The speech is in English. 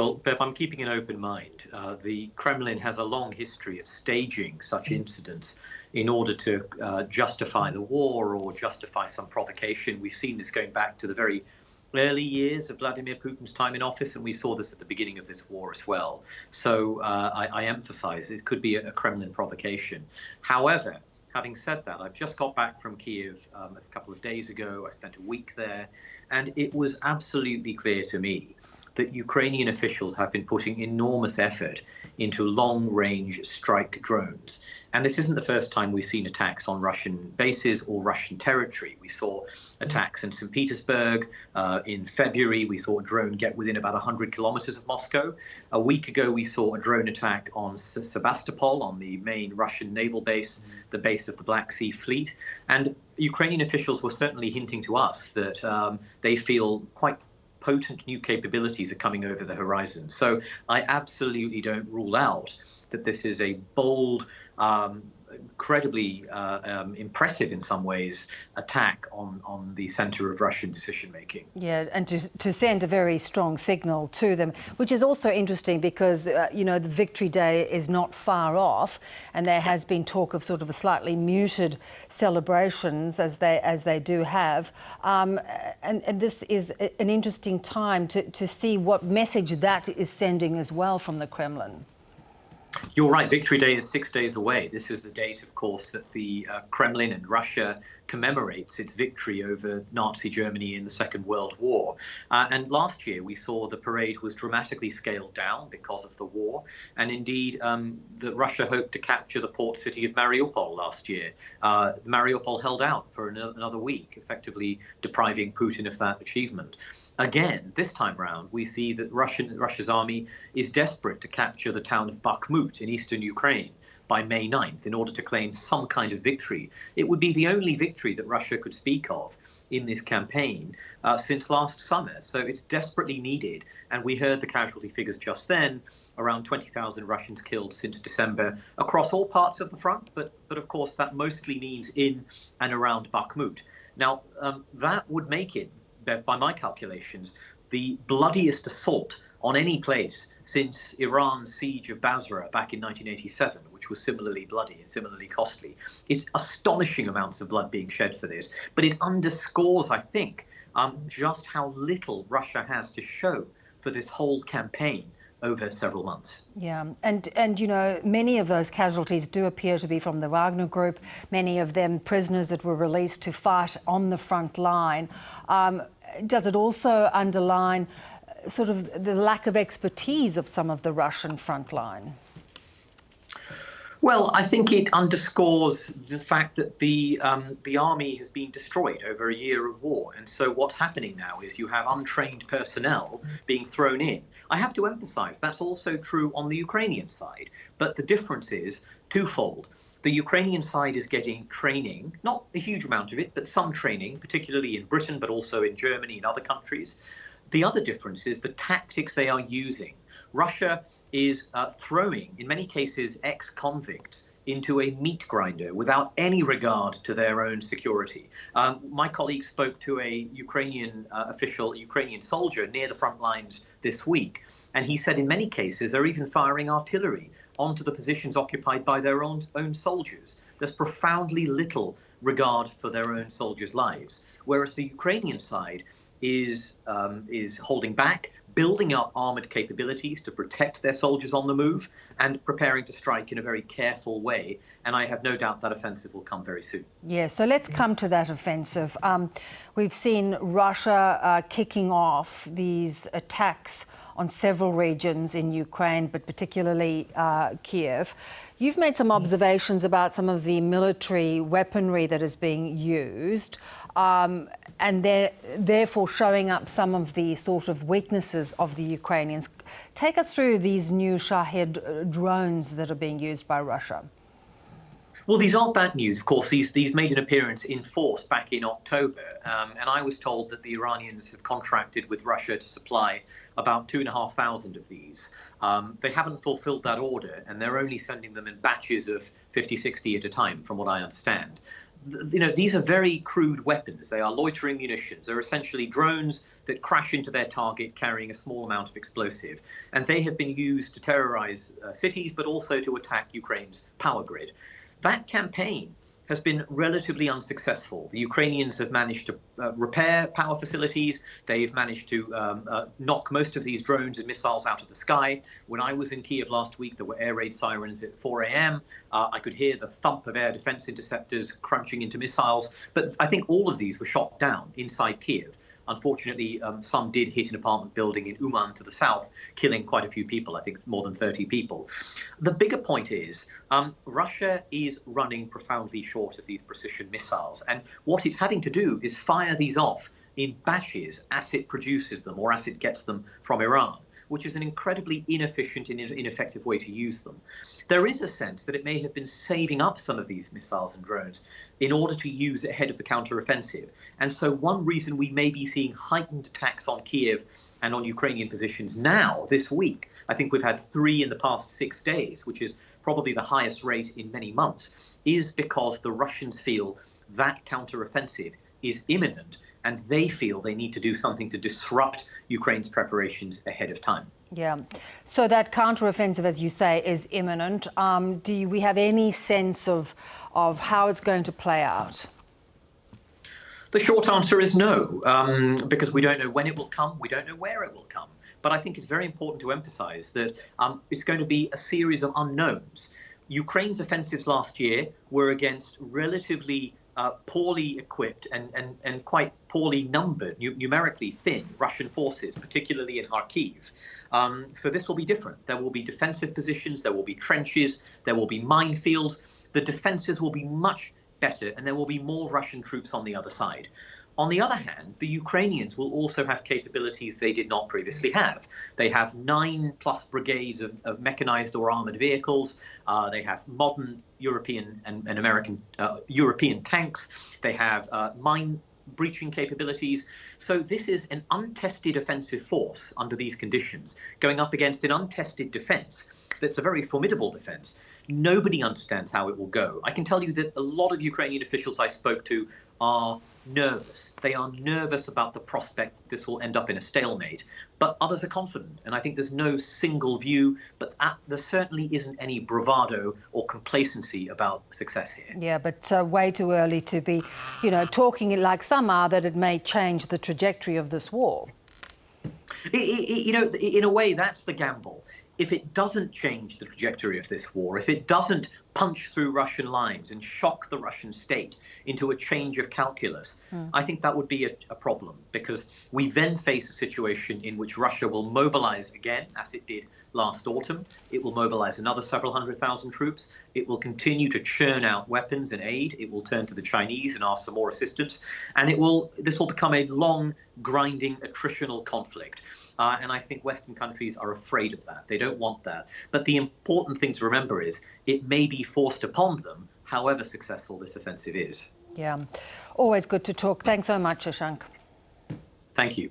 Well, Bev, I'm keeping an open mind. Uh, the Kremlin has a long history of staging such incidents in order to uh, justify the war or justify some provocation. We've seen this going back to the very early years of Vladimir Putin's time in office, and we saw this at the beginning of this war as well. So uh, I, I, emphasize it could be a, a, Kremlin provocation. However, having said that, I've just got back from Kiev um, a couple of days ago. I spent a week there, and it was absolutely clear to me that Ukrainian officials have been putting enormous effort into long range strike drones. And this isn't the first time we've seen attacks on Russian bases or Russian territory. We saw attacks in St. Petersburg. Uh, in February, we saw a drone get within about 100 kilometers of Moscow. A week ago, we saw a drone attack on Sebastopol, on the main Russian naval base, the base of the Black Sea Fleet. And Ukrainian officials were certainly hinting to us that um, they feel quite potent new capabilities are coming over the horizon. So I absolutely don't rule out that this is a bold, um, incredibly uh, um, impressive in some ways attack on, on the center of Russian decision making. Yeah, and to, to send a very strong signal to them, which is also interesting because, uh, you know, the Victory Day is not far off and there has been talk of sort of a slightly muted celebrations as they as they do have. Um, and, and this is an interesting time to, to see what message that is sending as well from the Kremlin. You're right. Victory Day is six days away. This is the date, of course, that the uh, Kremlin and Russia commemorates its victory over Nazi Germany in the Second World War. Uh, and last year, we saw the parade was dramatically scaled down because of the war. And indeed, um, that Russia hoped to capture the port city of Mariupol last year. Uh, Mariupol held out for another week, effectively depriving Putin of that achievement. Again, this time round, we see that Russian, Russia's army is desperate to capture the town of Bakhmut in eastern Ukraine by May 9th in order to claim some kind of victory. It would be the only victory that Russia could speak of in this campaign uh, since last summer. So it's desperately needed. And we heard the casualty figures just then around 20,000 Russians killed since December across all parts of the front. But, but of course, that mostly means in and around Bakhmut. Now, um, that would make it by my calculations, the bloodiest assault on any place since Iran's siege of Basra back in 1987, which was similarly bloody and similarly costly. It's astonishing amounts of blood being shed for this, but it underscores, I think, um, just how little Russia has to show for this whole campaign over several months. Yeah, and and you know many of those casualties do appear to be from the Wagner Group. Many of them prisoners that were released to fight on the front line. Um, does it also underline uh, sort of the lack of expertise of some of the Russian front line? Well, I think it underscores the fact that the um, the army has been destroyed over a year of war, and so what's happening now is you have untrained personnel being thrown in. I have to emphasise that's also true on the Ukrainian side, but the difference is twofold. The Ukrainian side is getting training, not a huge amount of it, but some training, particularly in Britain, but also in Germany and other countries. The other difference is the tactics they are using. Russia is uh, throwing, in many cases, ex convicts into a meat grinder without any regard to their own security. Um, my colleague spoke to a Ukrainian uh, official, Ukrainian soldier near the front lines this week, and he said in many cases they're even firing artillery onto the positions occupied by their own, own soldiers. There's profoundly little regard for their own soldiers' lives, whereas the Ukrainian side is um, is holding back, building up armored capabilities to protect their soldiers on the move, and preparing to strike in a very careful way. And I have no doubt that offensive will come very soon. Yeah, so let's come to that offensive. Um, we've seen Russia uh, kicking off these attacks on several regions in Ukraine, but particularly uh, Kiev. You've made some observations about some of the military weaponry that is being used. Um, and therefore showing up some of the sort of weaknesses of the Ukrainians. Take us through these new Shahed drones that are being used by Russia. Well, these aren't bad news. Of course, these these made an appearance in force back in October, um, and I was told that the Iranians have contracted with Russia to supply about two and a half thousand of these. Um, they haven't fulfilled that order, and they're only sending them in batches of 50, 60 at a time, from what I understand you know, these are very crude weapons. They are loitering munitions. They're essentially drones that crash into their target carrying a small amount of explosive. And they have been used to terrorize uh, cities, but also to attack Ukraine's power grid. That campaign has been relatively unsuccessful. The Ukrainians have managed to uh, repair power facilities. They've managed to um, uh, knock most of these drones and missiles out of the sky. When I was in Kiev last week, there were air raid sirens at 4 a.m. Uh, I could hear the thump of air defense interceptors crunching into missiles. But I think all of these were shot down inside Kiev. Unfortunately, um, some did hit an apartment building in Uman to the south, killing quite a few people, I think more than 30 people. The bigger point is um, Russia is running profoundly short of these precision missiles. And what it's having to do is fire these off in batches as it produces them or as it gets them from Iran which is an incredibly inefficient and ineffective way to use them. There is a sense that it may have been saving up some of these missiles and drones in order to use ahead of the counteroffensive. And so one reason we may be seeing heightened attacks on Kiev and on Ukrainian positions now, this week, I think we've had three in the past six days, which is probably the highest rate in many months, is because the Russians feel that counteroffensive is imminent and they feel they need to do something to disrupt Ukraine's preparations ahead of time. Yeah. So that counteroffensive, as you say, is imminent. Um, do you, we have any sense of, of how it's going to play out? The short answer is no, um, because we don't know when it will come, we don't know where it will come. But I think it's very important to emphasize that um, it's going to be a series of unknowns. Ukraine's offensives last year were against relatively uh, poorly equipped and, and, and quite poorly numbered, numerically thin Russian forces, particularly in Kharkiv. Um, so this will be different. There will be defensive positions, there will be trenches, there will be minefields. The defenses will be much better, and there will be more Russian troops on the other side. On the other hand, the Ukrainians will also have capabilities they did not previously have. They have nine plus brigades of, of mechanized or armored vehicles. Uh, they have modern European and, and American uh, European tanks. They have uh, mine breaching capabilities. So this is an untested offensive force under these conditions, going up against an untested defense that's a very formidable defense. Nobody understands how it will go. I can tell you that a lot of Ukrainian officials I spoke to are nervous. They are nervous about the prospect this will end up in a stalemate, but others are confident. And I think there's no single view, but at, there certainly isn't any bravado or complacency about success here. Yeah, but uh, way too early to be, you know, talking like some are that it may change the trajectory of this war. It, it, you know, in a way, that's the gamble if it doesn't change the trajectory of this war, if it doesn't punch through Russian lines and shock the Russian state into a change of calculus, mm. I think that would be a, a, problem because we then face a situation in which Russia will mobilize again, as it did last autumn. It will mobilize another several hundred thousand troops. It will continue to churn out weapons and aid. It will turn to the Chinese and ask for more assistance. And it will this will become a long, grinding, attritional conflict. Uh, and I think Western countries are afraid of that. They don't want that. But the important thing to remember is it may be forced upon them, however successful this offensive is. Yeah, always good to talk. Thanks so much, Shashank. Thank you.